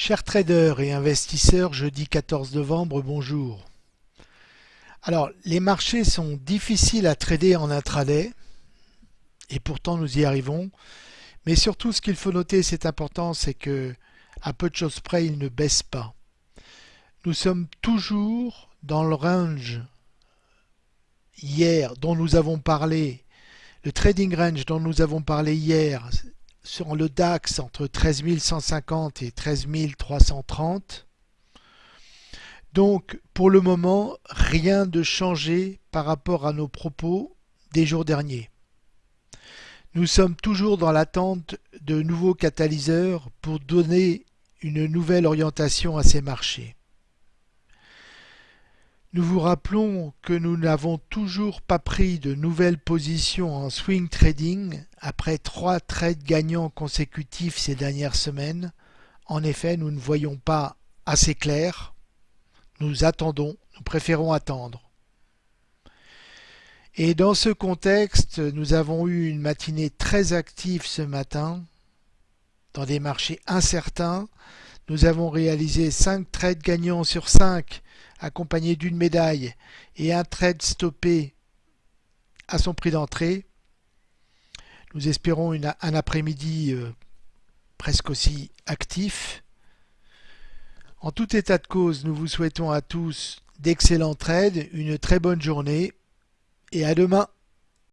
Chers traders et investisseurs, jeudi 14 novembre, bonjour. Alors, les marchés sont difficiles à trader en intraday, et pourtant nous y arrivons. Mais surtout, ce qu'il faut noter, c'est important, c'est que à peu de choses près, ils ne baissent pas. Nous sommes toujours dans le range hier dont nous avons parlé, le trading range dont nous avons parlé hier, sur le DAX entre 13 150 et 13 330. Donc pour le moment, rien de changé par rapport à nos propos des jours derniers. Nous sommes toujours dans l'attente de nouveaux catalyseurs pour donner une nouvelle orientation à ces marchés. Nous vous rappelons que nous n'avons toujours pas pris de nouvelles positions en swing trading après trois trades gagnants consécutifs ces dernières semaines. En effet, nous ne voyons pas assez clair. Nous attendons, nous préférons attendre. Et dans ce contexte, nous avons eu une matinée très active ce matin dans des marchés incertains. Nous avons réalisé 5 trades gagnants sur 5 accompagné d'une médaille et un trade stoppé à son prix d'entrée. Nous espérons un après-midi euh, presque aussi actif. En tout état de cause, nous vous souhaitons à tous d'excellents trades, une très bonne journée et à demain.